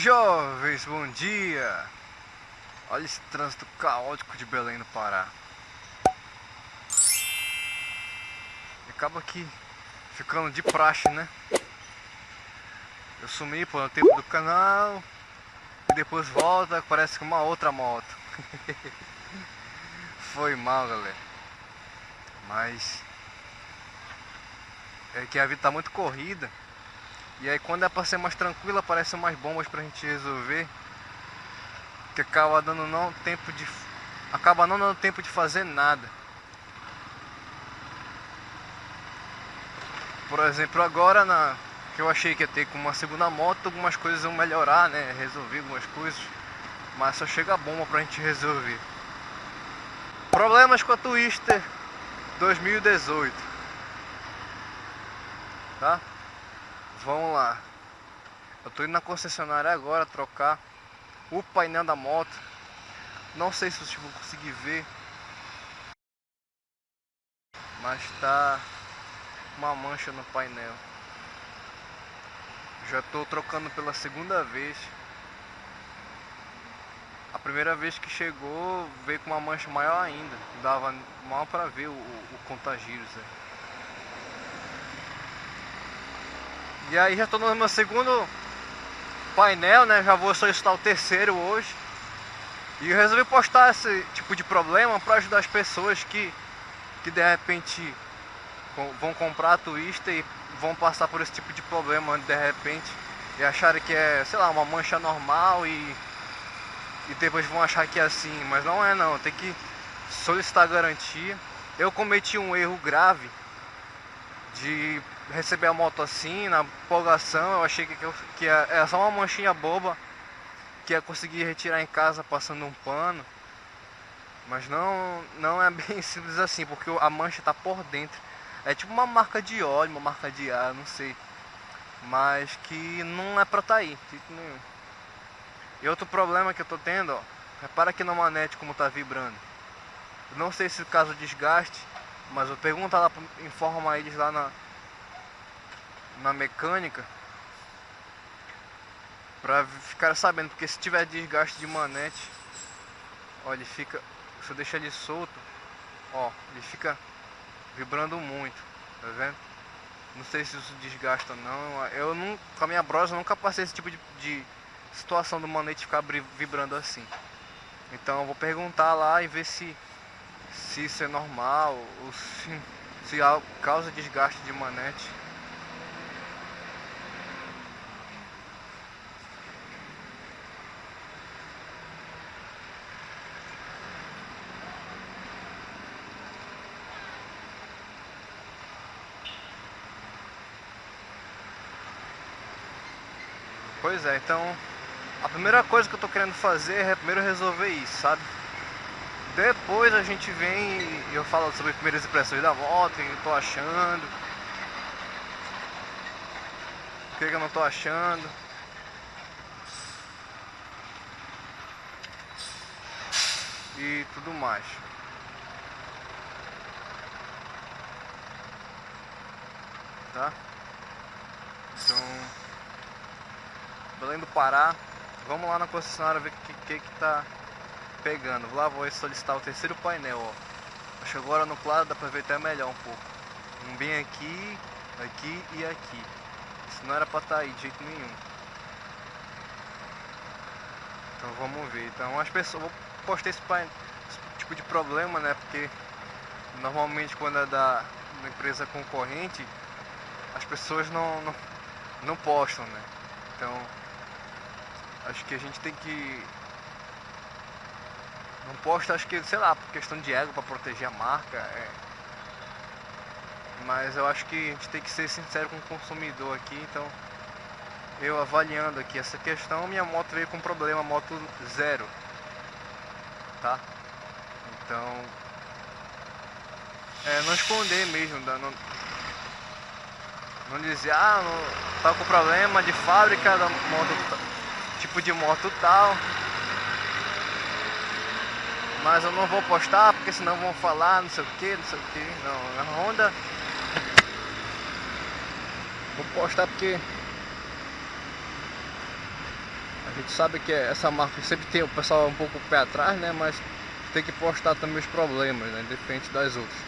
jovens, bom dia! Olha esse trânsito caótico de Belém no Pará. Acaba aqui ficando de praxe, né? Eu sumi por um tempo do canal e depois volta, parece que uma outra moto. Foi mal, galera. Mas é que a vida tá muito corrida. E aí quando é pra ser mais tranquila, aparecem mais bombas pra gente resolver. Que acaba dando não tempo de. Acaba não dando tempo de fazer nada. Por exemplo, agora na. Que eu achei que ia ter com uma segunda moto, algumas coisas vão melhorar, né? Resolver algumas coisas. Mas só chega a bomba pra gente resolver. Problemas com a Twister 2018. Tá? Vamos lá. Eu tô indo na concessionária agora trocar o painel da moto. Não sei se vocês vão conseguir ver. Mas tá uma mancha no painel. Já tô trocando pela segunda vez. A primeira vez que chegou veio com uma mancha maior ainda. Dava mal para ver o, o, o. Né? E aí já estou no meu segundo painel, né? Já vou solicitar o terceiro hoje. E eu resolvi postar esse tipo de problema para ajudar as pessoas que, que de repente vão comprar a Twister e vão passar por esse tipo de problema de repente e acharem que é, sei lá, uma mancha normal e, e depois vão achar que é assim, mas não é não, tem que solicitar garantia. Eu cometi um erro grave de receber a moto assim, na empolgação, eu achei que, que era só uma manchinha boba que ia conseguir retirar em casa passando um pano. Mas não, não é bem simples assim, porque a mancha está por dentro. É tipo uma marca de óleo, uma marca de ar, não sei. Mas que não é pra tá aí, nenhum. E outro problema que eu tô tendo, ó, repara aqui na manete como tá vibrando. Eu não sei se caso desgaste, mas eu pergunto lá, informa eles lá na, na mecânica Pra ficar sabendo, porque se tiver desgaste de manete Ó, ele fica, se eu deixar ele solto Ó, ele fica vibrando muito, tá vendo? Não sei se isso desgasta ou não Eu não, com a minha brosa nunca passei esse tipo de, de situação do manete ficar vibrando assim Então eu vou perguntar lá e ver se se isso é normal ou se, se causa desgaste de manete. Pois é, então a primeira coisa que eu tô querendo fazer é primeiro resolver isso, sabe? Depois a gente vem e eu falo sobre as primeiras impressões da moto, o que eu tô achando. O que eu não tô achando. E tudo mais. Tá? Então, Belém do Pará. Vamos lá na concessionária ver o que, que que tá pegando. Lá vou solicitar o terceiro painel, ó. Que agora no claro dá pra ver até melhor um pouco. Um bem aqui, aqui e aqui. Isso não era pra estar tá aí de jeito nenhum. Então vamos ver. Então as pessoas. Vou postar esse, painel, esse tipo de problema, né? Porque normalmente quando é da empresa concorrente, as pessoas não, não, não postam, né? Então acho que a gente tem que não posto, acho que, sei lá, por questão de ego, para proteger a marca. É... Mas eu acho que a gente tem que ser sincero com o consumidor aqui, então eu avaliando aqui essa questão, minha moto veio com problema, moto zero, tá? Então, é, não esconder mesmo, não, não dizer, ah, não, tá com problema de fábrica da moto, tipo de moto tal, mas eu não vou postar porque senão vão falar não sei o que, não sei o que. Não, a Honda. Vou postar porque A gente sabe que essa marca sempre tem o pessoal um pouco pé atrás, né? Mas tem que postar também os problemas, né? Diferente das outras.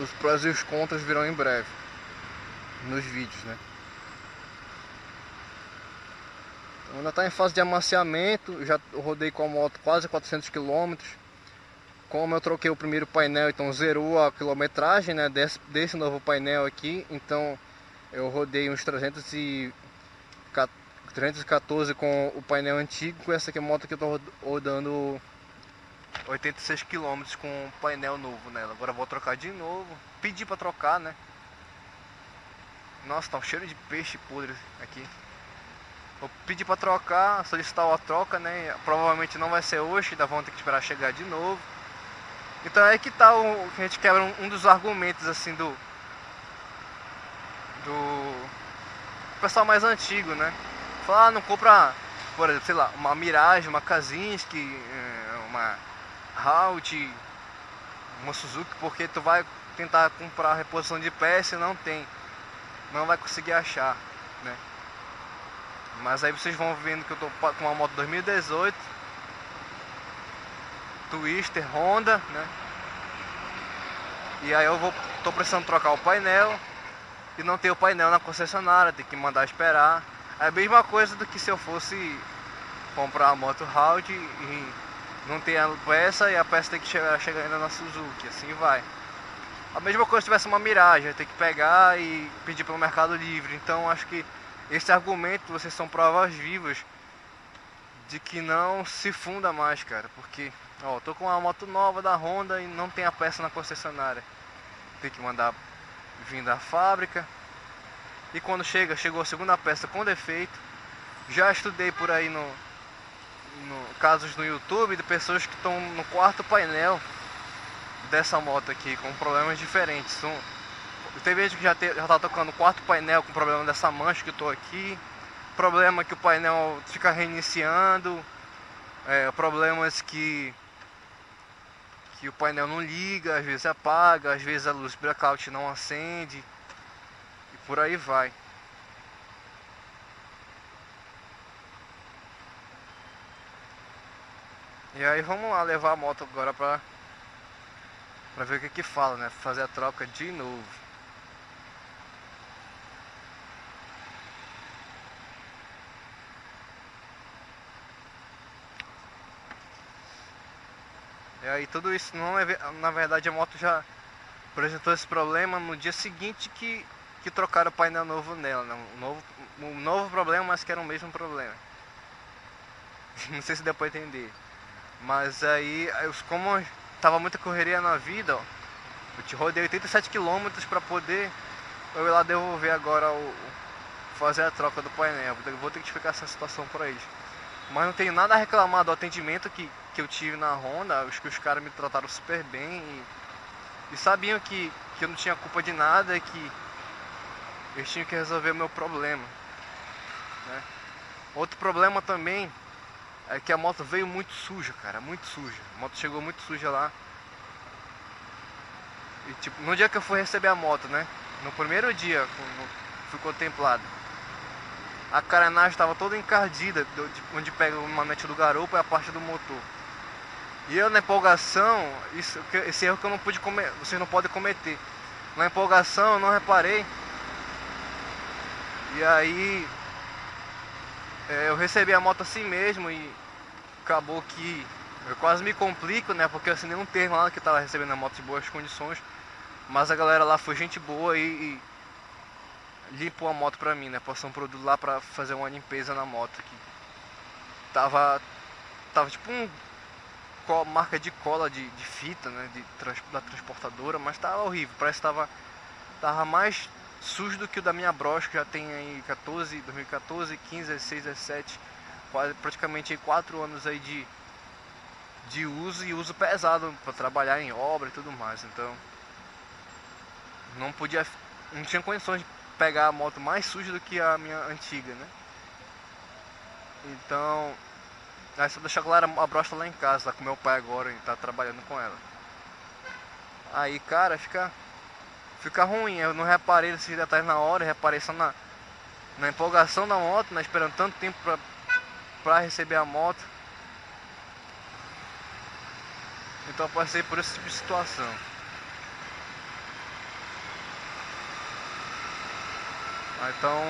Os prós e os contras virão em breve nos vídeos, né? Então, ainda está em fase de amaciamento, já rodei com a moto quase 400 km. Como eu troquei o primeiro painel, então zerou a quilometragem né, desse, desse novo painel aqui. Então eu rodei uns 300 e 314 com o painel antigo, com essa aqui moto que eu tô rodando 86 km com o painel novo nela. Agora vou trocar de novo. Pedi para trocar, né? Nossa, tá um cheiro de peixe podre aqui. Vou pedir para trocar, solicitar a troca, né? Provavelmente não vai ser hoje, ainda vão ter que esperar chegar de novo. Então é que tá o que a gente quebra um, um dos argumentos assim do do pessoal mais antigo, né? Falar, ah, não compra, por exemplo, sei lá, uma Mirage, uma Kazinski, eh, uma Halt, uma Suzuki, porque tu vai tentar comprar reposição de peça e não tem. Não vai conseguir achar, né? Mas aí vocês vão vendo que eu tô com uma moto 2018 Twister, Honda, né? E aí eu vou, tô precisando trocar o painel e não ter o painel na concessionária, tem que mandar esperar. É a mesma coisa do que se eu fosse comprar a moto Audi e não ter a peça e a peça tem que chegar, chegar ainda na Suzuki, assim vai. A mesma coisa se tivesse uma Mirage, tem que pegar e pedir pelo Mercado Livre. Então acho que esse argumento, vocês são provas vivas de que não se funda mais, cara. Porque, ó, tô com uma moto nova da Honda e não tem a peça na concessionária. Tem que mandar vir da fábrica, e quando chega, chegou a segunda peça com defeito. Já estudei por aí no, no casos no YouTube de pessoas que estão no quarto painel dessa moto aqui com problemas diferentes. Um, tem gente que já, te, já tá tocando quarto painel com problema dessa mancha que eu tô aqui. Problema que o painel fica reiniciando. É, problemas que que o painel não liga, às vezes apaga, às vezes a luz blackout não acende por aí vai. E aí vamos lá levar a moto agora pra, pra ver o que que fala, né? Fazer a troca de novo. E aí tudo isso não é na verdade a moto já apresentou esse problema no dia seguinte que que trocaram o painel novo nela, né? um, novo, um novo problema, mas que era o mesmo problema. Não sei se deu pra entender. Mas aí, como tava muita correria na vida, ó, eu te rodei 87 km para poder eu ir lá devolver agora o fazer a troca do painel. Vou ter que explicar essa situação para eles. Mas não tenho nada a reclamar do atendimento que, que eu tive na Honda. Acho que os caras me trataram super bem e, e sabiam que, que eu não tinha culpa de nada, que eles tinham que resolver o meu problema. Né? Outro problema também é que a moto veio muito suja, cara, muito suja. A moto chegou muito suja lá. E tipo, no dia que eu fui receber a moto, né? No primeiro dia, fui contemplado. A carenagem estava toda encardida, onde pega o manete do garupa e a parte do motor. E eu na empolgação, isso, esse erro que eu não pude comer, vocês não podem cometer. Na empolgação eu não reparei e aí é, eu recebi a moto assim mesmo e acabou que eu quase me complico, né? Porque eu assinei um termo lá que tava recebendo a moto em boas condições. Mas a galera lá foi gente boa e, e limpou a moto pra mim, né? Passou um produto lá pra fazer uma limpeza na moto que tava. Tava tipo um marca de cola de, de fita, né? De, da transportadora, mas tava horrível. Parece que tava, tava mais sujo do que o da minha Bros, que já tem aí 14, 2014, 15, 16, 17, quase, praticamente 4 anos aí de, de uso e uso pesado para trabalhar em obra e tudo mais. Então, não podia, não tinha condições de pegar a moto mais suja do que a minha antiga, né? Então, aí só deixar claro, a brocha lá em casa, tá com meu pai agora e tá trabalhando com ela. Aí, cara, fica fica ruim. Eu não reparei nesses detalhes na hora, reparei só na, na empolgação da moto, né? Esperando tanto tempo pra, pra receber a moto. Então eu passei por esse tipo de situação. Então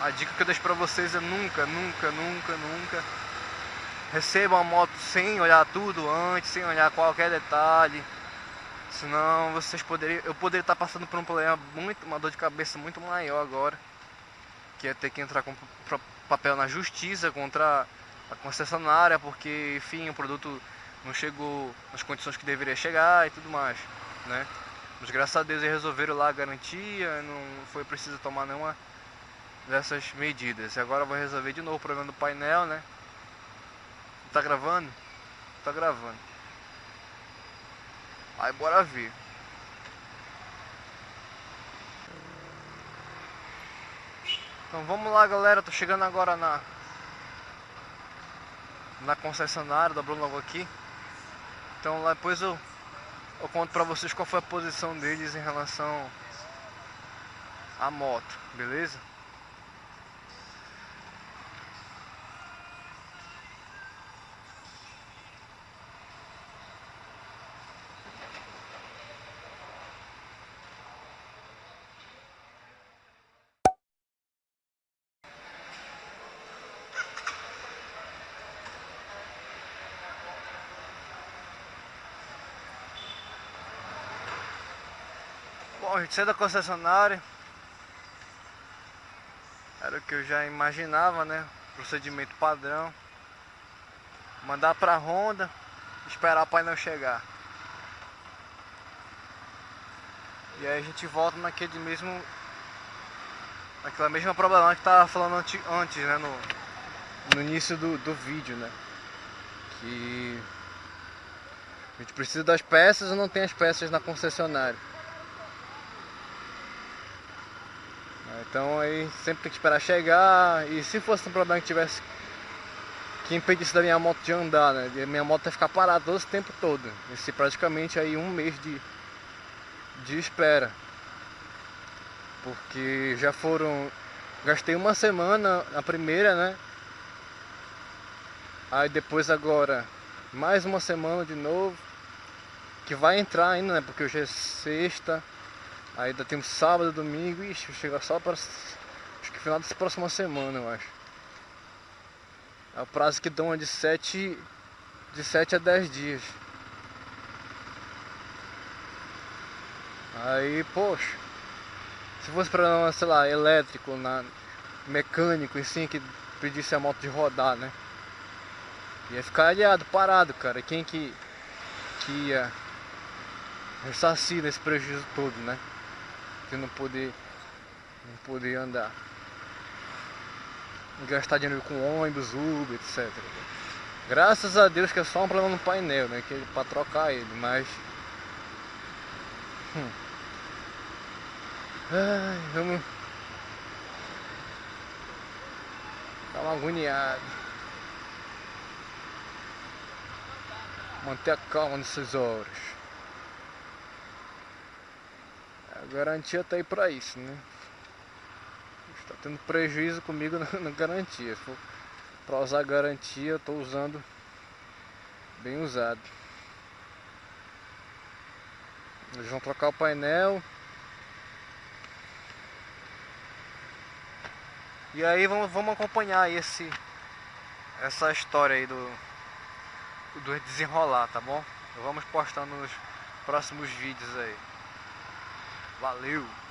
a dica que eu deixo pra vocês é nunca, nunca, nunca, nunca recebam a moto sem olhar tudo antes, sem olhar qualquer detalhe. Senão vocês poderiam. Eu poderia estar passando por um problema muito. uma dor de cabeça muito maior agora. Que é ter que entrar com papel na justiça contra a concessionária, porque enfim o produto não chegou nas condições que deveria chegar e tudo mais. Né? Mas graças a Deus eles resolveram lá a garantia, não foi preciso tomar nenhuma dessas medidas. E agora vou resolver de novo o problema do painel, né? Tá gravando? Tá gravando. Aí bora ver. Então vamos lá galera, tô chegando agora na na concessionária da Bruno logo aqui. Então lá depois eu, eu conto pra vocês qual foi a posição deles em relação à moto, beleza? Bom, a gente saiu da concessionária. Era o que eu já imaginava, né? Procedimento padrão. Mandar pra Honda, esperar o painel chegar. E aí a gente volta naquele mesmo. Naquela mesma problema que tava falando antes, né? No, no início do, do vídeo, né? Que a gente precisa das peças e não tem as peças na concessionária. Então aí sempre tem que esperar chegar e se fosse um problema que tivesse que impedisse da minha moto de andar, né? Minha moto ia ficar parada esse tempo todo. Esse praticamente aí um mês de, de espera. Porque já foram. Gastei uma semana na primeira, né? Aí depois agora mais uma semana de novo. Que vai entrar ainda, né? Porque hoje é sexta. Ainda temos sábado, domingo, ixi, chega só para acho que final dessa próxima semana, eu acho. É o prazo que dão é de 7 de 7 a 10 dias. Aí, poxa, se fosse para, sei lá, elétrico, na, mecânico, assim, que pedisse a moto de rodar, né? Ia ficar aliado, parado, cara. Quem que, que ia ressarcir nesse prejuízo todo, né? De não poder não poder andar. Gastar dinheiro com ônibus, Uber, etc graças a Deus que é só um problema no painel né que é para trocar ele mas hum. Ai, vamos tá uma agoniado manter a calma nessas horas Garantia tá aí pra isso, né? Está tendo prejuízo comigo na, garantia. Pra usar garantia, eu tô usando bem usado. Eles vão trocar o painel. E aí vamos, vamos acompanhar esse essa história aí do do desenrolar, tá bom? Vamos postando nos próximos vídeos aí. Valeu!